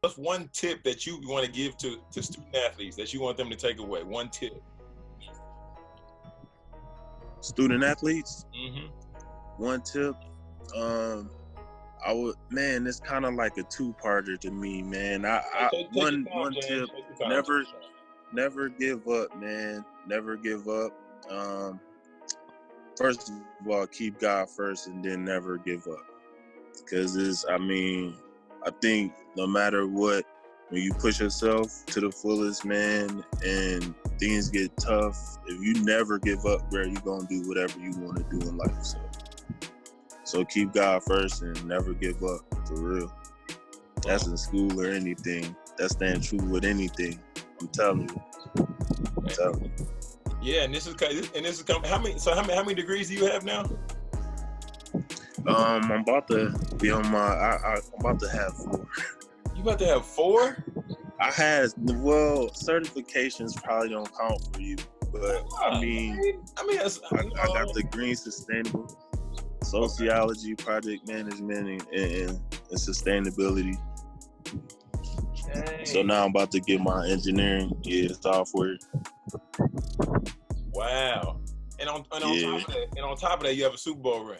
what's one tip that you want to give to to student athletes that you want them to take away? One tip. Student athletes. Mm-hmm. One tip. Um, I would man, it's kind of like a two-parter to me, man. I, I Take- take one time, one James. tip. Take your time. never- never give up, man. Never give up. Um, first of all, keep God first, and then never give up. Because it's, I mean, I think no matter what, when you push yourself to the fullest, man, and things get tough, if you never give up, bro, you're gonna do whatever you want to do in life. So, so keep God first and never give up, for real. That's in school or anything. That's staying true with anything. I'm telling you. I'm telling you. Yeah, and this is and this is. How many? So how many? How many degrees do you have now? Um, I'm about to be on my. I, I, I'm about to have four. You about to have four? I had well, certifications probably don't count for you, but I mean, I mean, I, I got the green sustainable sociology, project management, and, and, and sustainability. Dang. So now I'm about to get my engineering, yeah, software. Wow. And on, and on Yeah. top of that, and on top of that, you have a Super Bowl ring.